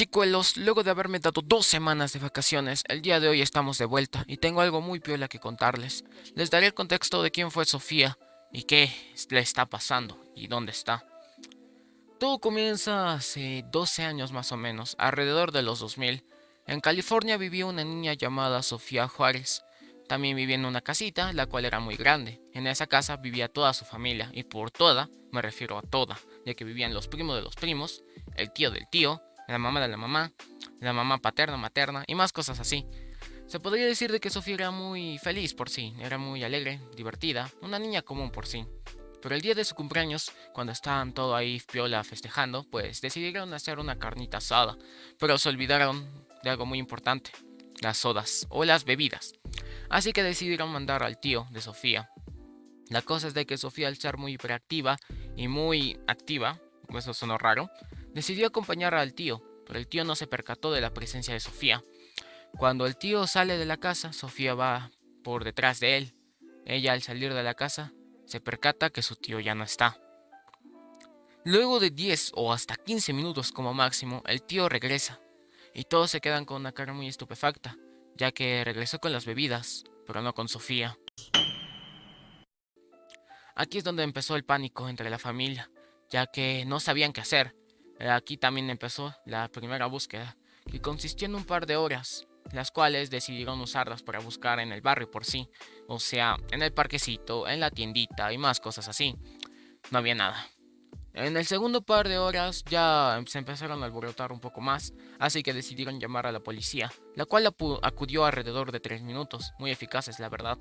Chicuelos, luego de haberme dado dos semanas de vacaciones, el día de hoy estamos de vuelta y tengo algo muy piola que contarles. Les daré el contexto de quién fue Sofía y qué le está pasando y dónde está. Todo comienza hace 12 años más o menos, alrededor de los 2000. En California vivía una niña llamada Sofía Juárez. También vivía en una casita, la cual era muy grande. En esa casa vivía toda su familia, y por toda me refiero a toda, ya que vivían los primos de los primos, el tío del tío, la mamá de la mamá, la mamá paterna, materna y más cosas así. Se podría decir de que Sofía era muy feliz por sí, era muy alegre, divertida, una niña común por sí. Pero el día de su cumpleaños, cuando estaban todo ahí piola festejando, pues decidieron hacer una carnita asada, pero se olvidaron de algo muy importante, las sodas o las bebidas. Así que decidieron mandar al tío de Sofía. La cosa es de que Sofía al ser muy hiperactiva y muy activa, eso sonó raro, Decidió acompañar al tío, pero el tío no se percató de la presencia de Sofía. Cuando el tío sale de la casa, Sofía va por detrás de él. Ella al salir de la casa se percata que su tío ya no está. Luego de 10 o hasta 15 minutos como máximo, el tío regresa y todos se quedan con una cara muy estupefacta, ya que regresó con las bebidas, pero no con Sofía. Aquí es donde empezó el pánico entre la familia, ya que no sabían qué hacer, aquí también empezó la primera búsqueda, que consistió en un par de horas, las cuales decidieron usarlas para buscar en el barrio por sí, o sea, en el parquecito, en la tiendita y más cosas así. No había nada. En el segundo par de horas ya se empezaron a alborotar un poco más, así que decidieron llamar a la policía, la cual acudió alrededor de 3 minutos, muy eficaces la verdad.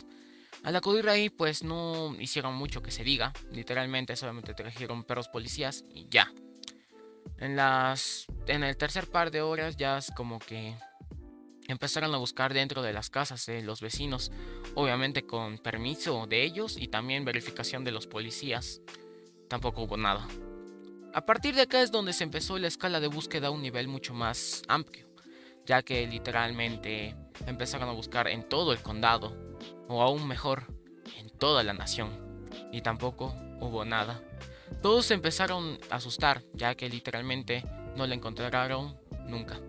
Al acudir ahí pues no hicieron mucho que se diga, literalmente solamente trajeron perros policías y ya. En, las, en el tercer par de horas ya es como que empezaron a buscar dentro de las casas de los vecinos, obviamente con permiso de ellos y también verificación de los policías. Tampoco hubo nada. A partir de acá es donde se empezó la escala de búsqueda a un nivel mucho más amplio, ya que literalmente empezaron a buscar en todo el condado, o aún mejor, en toda la nación, y tampoco hubo nada. Todos se empezaron a asustar, ya que literalmente no la encontraron nunca.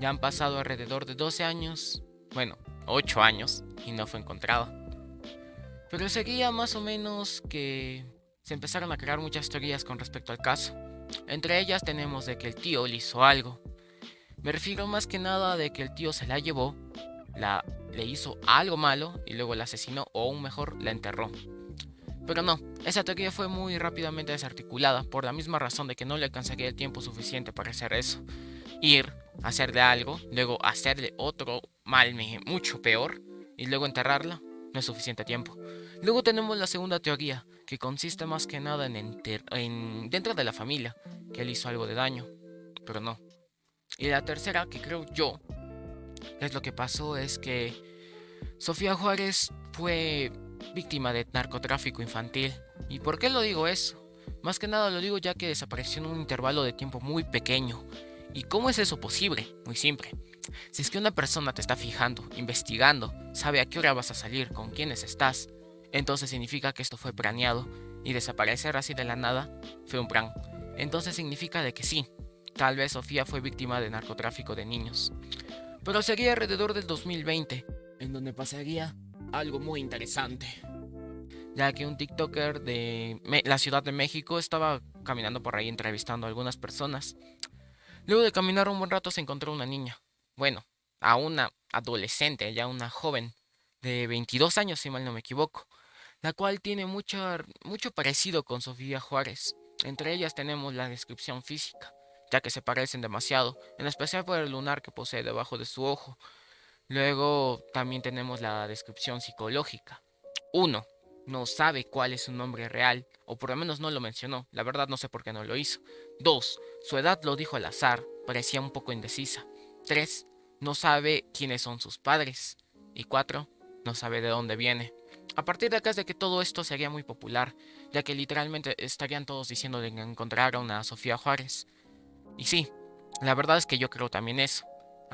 Ya han pasado alrededor de 12 años, bueno, 8 años, y no fue encontrada. Pero seguía más o menos que se empezaron a crear muchas teorías con respecto al caso. Entre ellas tenemos de que el tío le hizo algo. Me refiero más que nada de que el tío se la llevó, la, le hizo algo malo y luego la asesinó o aún mejor la enterró. Pero no, esa teoría fue muy rápidamente desarticulada por la misma razón de que no le alcanzaría el tiempo suficiente para hacer eso. Ir, hacerle algo, luego hacerle otro mal mucho peor y luego enterrarla no es suficiente tiempo. Luego tenemos la segunda teoría, que consiste más que nada en, en dentro de la familia, que él hizo algo de daño, pero no. Y la tercera, que creo yo, es lo que pasó, es que Sofía Juárez fue víctima de narcotráfico infantil. ¿Y por qué lo digo eso? Más que nada lo digo ya que desapareció en un intervalo de tiempo muy pequeño. ¿Y cómo es eso posible? Muy simple. Si es que una persona te está fijando, investigando, sabe a qué hora vas a salir, con quiénes estás, entonces significa que esto fue planeado y desaparecer así de la nada fue un plan. Entonces significa de que sí, tal vez Sofía fue víctima de narcotráfico de niños. Pero sería alrededor del 2020, en donde pasaría algo muy interesante. Ya que un TikToker de la Ciudad de México estaba caminando por ahí entrevistando a algunas personas. Luego de caminar un buen rato se encontró una niña. Bueno, a una adolescente, ya una joven de 22 años si mal no me equivoco. La cual tiene mucho, mucho parecido con Sofía Juárez. Entre ellas tenemos la descripción física, ya que se parecen demasiado, en especial por el lunar que posee debajo de su ojo, Luego también tenemos la descripción psicológica. Uno, no sabe cuál es su nombre real, o por lo menos no lo mencionó, la verdad no sé por qué no lo hizo. Dos, su edad lo dijo al azar, parecía un poco indecisa. Tres, no sabe quiénes son sus padres. Y cuatro, no sabe de dónde viene. A partir de acá es de que todo esto sería muy popular, ya que literalmente estarían todos diciendo de que encontraron a Sofía Juárez. Y sí, la verdad es que yo creo también eso.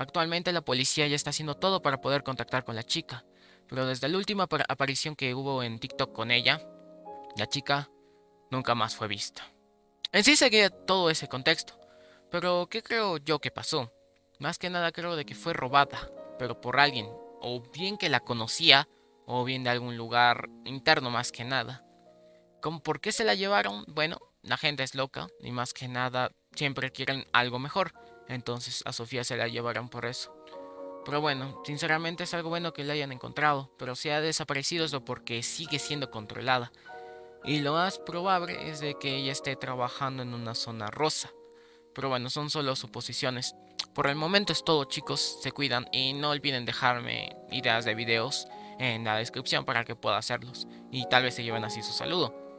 Actualmente la policía ya está haciendo todo para poder contactar con la chica, pero desde la última aparición que hubo en TikTok con ella, la chica nunca más fue vista. En sí seguía todo ese contexto, Pero, ¿qué creo yo que pasó? Más que nada creo de que fue robada, pero por alguien, o bien que la conocía, o bien de algún lugar interno más que nada. ¿Cómo por qué se la llevaron? Bueno, la gente es loca y más que nada siempre quieren algo mejor. Entonces a Sofía se la llevaron por eso. Pero bueno, sinceramente es algo bueno que la hayan encontrado, pero si ha desaparecido es porque sigue siendo controlada. Y lo más probable es de que ella esté trabajando en una zona rosa. Pero bueno, son solo suposiciones. Por el momento es todo chicos, se cuidan y no olviden dejarme ideas de videos en la descripción para que pueda hacerlos. Y tal vez se lleven así su saludo.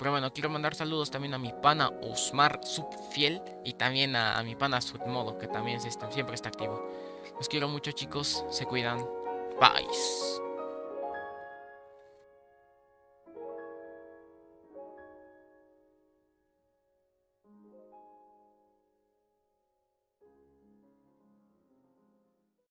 Pero bueno, quiero mandar saludos también a mi pana Osmar Subfiel y también a, mi pana Sudmodo, que también siempre está activo. Los quiero mucho chicos, se cuidan. Bye.